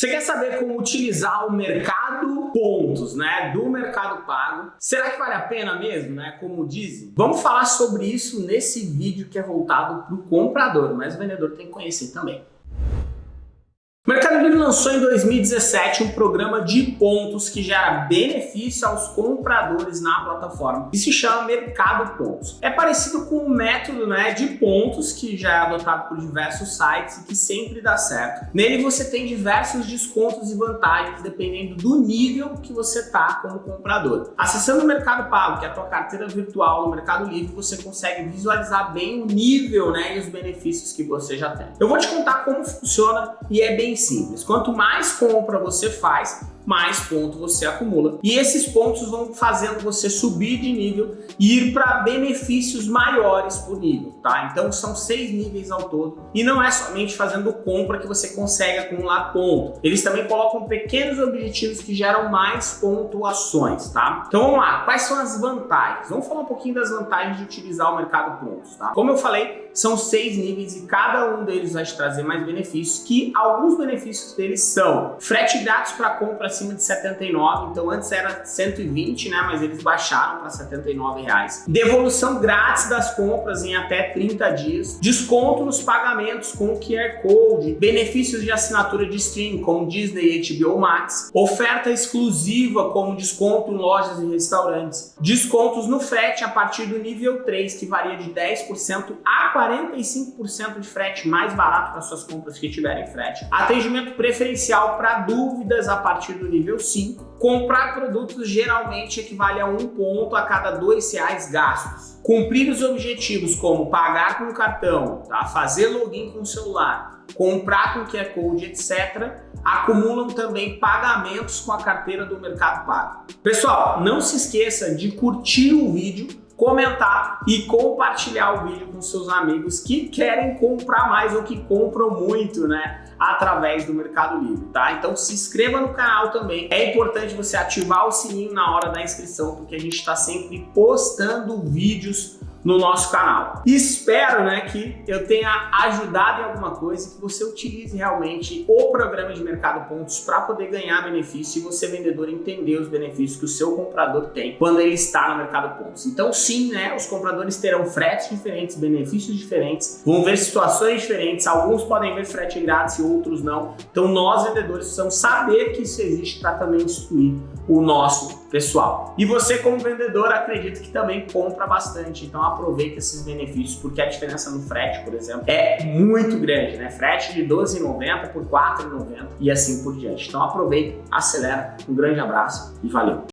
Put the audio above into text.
Você quer saber como utilizar o mercado pontos, né, do Mercado Pago? Será que vale a pena mesmo, né, como dizem? Vamos falar sobre isso nesse vídeo que é voltado para o comprador, mas o vendedor tem que conhecer também. O Mercado Livre lançou em 2017 um programa de pontos que gera benefício aos compradores na plataforma e se chama Mercado Pontos. É parecido com o método né, de pontos que já é adotado por diversos sites e que sempre dá certo. Nele você tem diversos descontos e vantagens dependendo do nível que você está como comprador. Acessando o Mercado Pago, que é a tua carteira virtual no Mercado Livre, você consegue visualizar bem o nível né, e os benefícios que você já tem. Eu vou te contar como funciona e é bem bem simples. Quanto mais compra você faz, mais ponto você acumula. E esses pontos vão fazendo você subir de nível e ir para benefícios maiores por nível, tá? Então são seis níveis ao todo. E não é somente fazendo compra que você consegue acumular ponto. Eles também colocam pequenos objetivos que geram mais pontuações, tá? Então vamos lá, quais são as vantagens? Vamos falar um pouquinho das vantagens de utilizar o mercado pontos, tá? Como eu falei, são seis níveis e cada um deles vai te trazer mais benefícios, que alguns benefícios deles são frete grátis para compra acima de 79, então antes era 120, né, mas eles baixaram para 79 reais. Devolução grátis das compras em até 30 dias, desconto nos pagamentos com QR Code, benefícios de assinatura de stream como Disney e HBO Max, oferta exclusiva como desconto em lojas e restaurantes, descontos no frete a partir do nível 3 que varia de 10% a 45% de frete mais barato para suas compras que tiverem frete, atendimento preferencial para dúvidas a partir do nível 5. Comprar produtos geralmente equivale a um ponto a cada dois reais gastos. Cumprir os objetivos como pagar com cartão, tá? fazer login com o celular, comprar com QR Code, etc., acumulam também pagamentos com a carteira do Mercado Pago. Pessoal, não se esqueça de curtir o vídeo, comentar e compartilhar o vídeo com seus amigos que querem comprar mais ou que compram muito, né? Através do Mercado Livre, tá? Então se inscreva no canal também. É importante você ativar o sininho na hora da inscrição, porque a gente está sempre postando vídeos no nosso canal. Espero né, que eu tenha ajudado em alguma coisa, que você utilize realmente o programa de Mercado Pontos para poder ganhar benefício e você, vendedor, entender os benefícios que o seu comprador tem quando ele está no Mercado Pontos. Então sim, né, os compradores terão fretes diferentes, benefícios diferentes, vão ver situações diferentes, alguns podem ver frete grátis e outros não. Então nós, vendedores, precisamos saber que isso existe para também instruir o nosso pessoal. E você como vendedor acredito que também compra bastante, então aproveita esses benefícios, porque a diferença no frete, por exemplo, é muito grande, né? Frete de 12,90 por 4,90 e assim por diante. Então aproveita, acelera, um grande abraço e valeu!